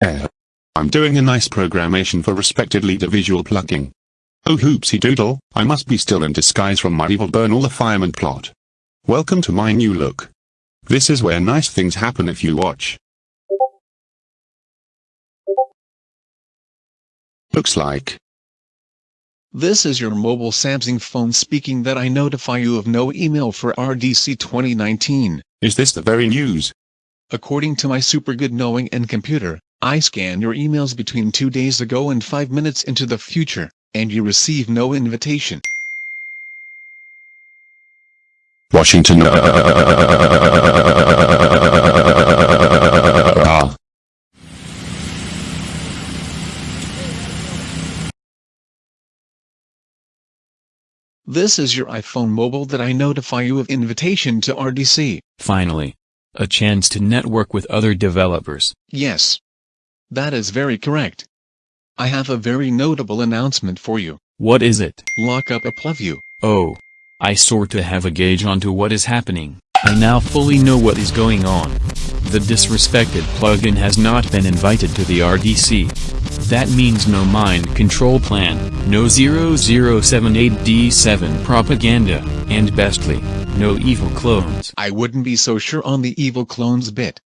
Eh. I'm doing a nice programmation for respected leader visual plugin. Oh hoopsie doodle, I must be still in disguise from my evil burn all the fireman plot. Welcome to my new look. This is where nice things happen if you watch. Looks like. This is your mobile Samsung phone speaking that I notify you of no email for RDC 2019. Is this the very news? According to my super good knowing and computer, I scan your emails between two days ago and five minutes into the future, and you receive no invitation. Washington. Ah. This is your iPhone mobile that I notify you of invitation to RDC. Finally. A chance to network with other developers. Yes. That is very correct. I have a very notable announcement for you. What is it? Lock up a Appleview. Oh. I sorta have a gauge onto what is happening. I now fully know what is going on. The disrespected plugin has not been invited to the RDC. That means no mind control plan, no 0078D7 propaganda, and bestly, no evil clones. I wouldn't be so sure on the evil clones bit.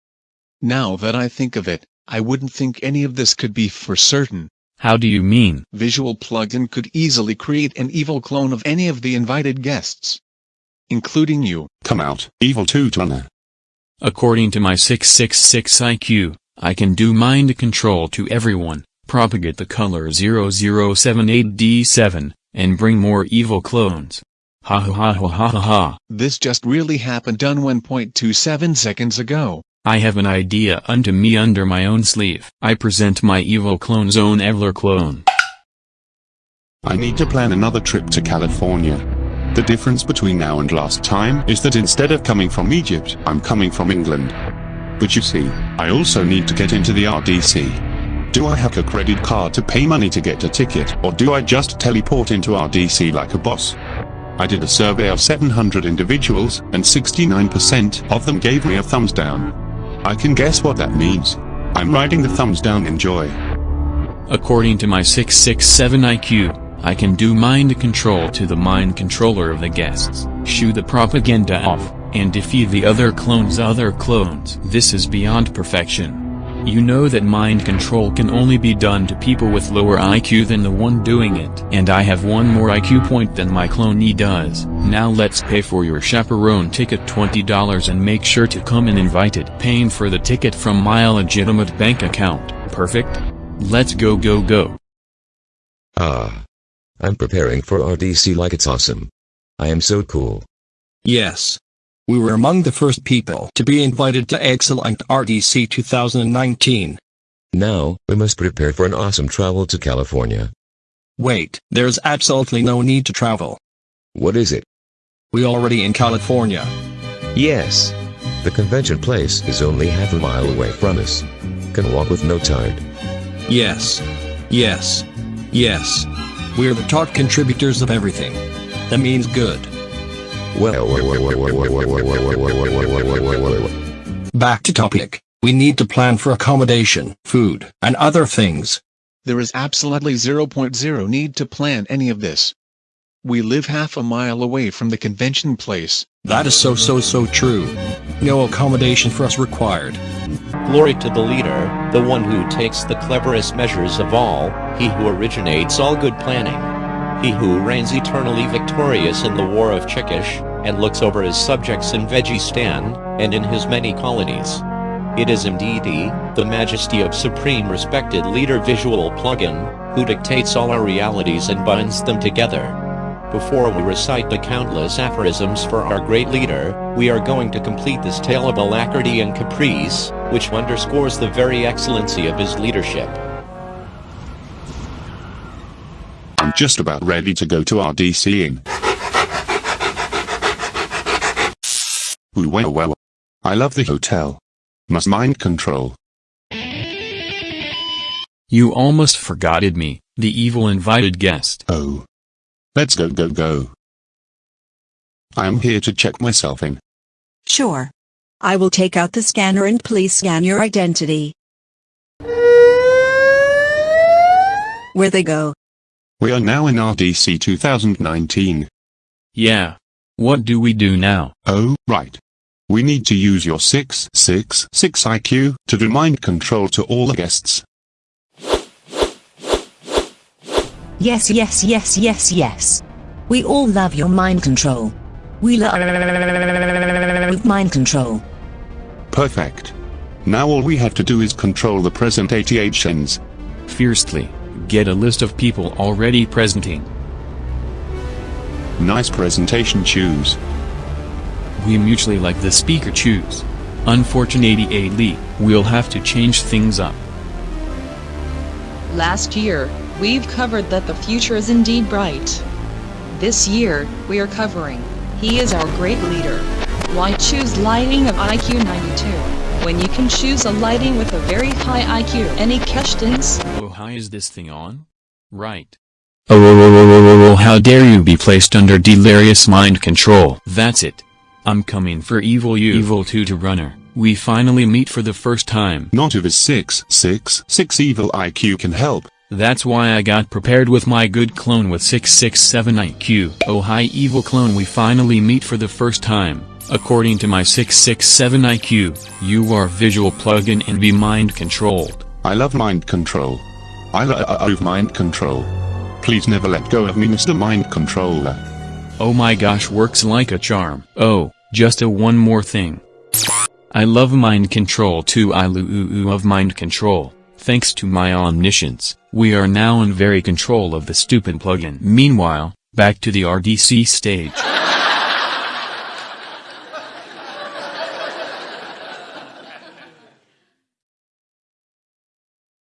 Now that I think of it, I wouldn't think any of this could be for certain. How do you mean? Visual plugin could easily create an evil clone of any of the invited guests. Including you. Come out, evil two-toner. According to my 666 IQ, I can do mind control to everyone, propagate the color 0078D7, and bring more evil clones. Ha ha ha ha ha ha ha. This just really happened done 1.27 seconds ago. I have an idea unto me under my own sleeve. I present my evil clone Zone Evler clone. I need to plan another trip to California. The difference between now and last time is that instead of coming from Egypt, I'm coming from England. But you see, I also need to get into the RDC. Do I have a credit card to pay money to get a ticket, or do I just teleport into RDC like a boss? I did a survey of 700 individuals, and 69% of them gave me a thumbs down. I can guess what that means. I'm writing the thumbs down enjoy. According to my 667 IQ, I can do mind control to the mind controller of the guests, shoo the propaganda off, and defeat the other clones other clones. This is beyond perfection. You know that mind control can only be done to people with lower IQ than the one doing it. And I have one more IQ point than my clonee does. Now let's pay for your chaperone ticket $20 and make sure to come in invited. Paying for the ticket from my legitimate bank account. Perfect? Let's go go go. Ah. I'm preparing for RDC like it's awesome. I am so cool. Yes. We were among the first people to be invited to Excellent RDC 2019. Now, we must prepare for an awesome travel to California. Wait, there's absolutely no need to travel. What is it? We already in California. Yes. The convention place is only half a mile away from us. Can walk with no tide. Yes. Yes. Yes. We're the top contributors of everything. That means good. Well, Back to topic. We need to plan for accommodation, food, and other things. There is absolutely 0.0 need to plan any of this. We live half a mile away from the convention place. That is so so so true. No accommodation for us required. Glory to the leader, the one who takes the cleverest measures of all, he who originates all good planning. He who reigns eternally victorious in the war of Chickish, and looks over his subjects in Vegistan, and in his many colonies. It is indeed he, the majesty of supreme respected leader visual plugin, who dictates all our realities and binds them together. Before we recite the countless aphorisms for our great leader, we are going to complete this tale of alacrity and caprice, which underscores the very excellency of his leadership. I'm just about ready to go to RDC in. Ooh well well. I love the hotel. Must mind control. You almost forgotted me, the evil invited guest. Oh. Let's go go go. I am here to check myself in. Sure. I will take out the scanner and please scan your identity. Where they go? We are now in RDC 2019. Yeah. What do we do now? Oh, right. We need to use your 666 IQ to do mind control to all the guests. Yes, yes, yes, yes, yes. We all love your mind control. We love mind control. Perfect. Now all we have to do is control the present ATHNs. Fiercely. Get a list of people already presenting. Nice presentation choose. We mutually like the speaker choose. Unfortunately, we'll have to change things up. Last year, we've covered that the future is indeed bright. This year, we are covering, he is our great leader. Why choose lighting of IQ 92, when you can choose a lighting with a very high IQ? Any questions? Oh, hi, is this thing on? Right. Oh, oh, oh, oh, oh, oh, how dare you be placed under delirious mind control. That's it. I'm coming for evil you. Evil 2 to runner. We finally meet for the first time. Not if his 666 evil IQ can help. That's why I got prepared with my good clone with 667 IQ. Oh hi evil clone we finally meet for the first time. According to my 667 IQ, you are visual plugin and be mind controlled. I love mind control. I love uh, uh, mind control. Please never let go of me Mr. Mind Controller. Oh my gosh works like a charm. Oh, just a one more thing. I love mind control too I love uh, mind control. Thanks to my omniscience, we are now in very control of the stupid plugin. Meanwhile, back to the RDC stage.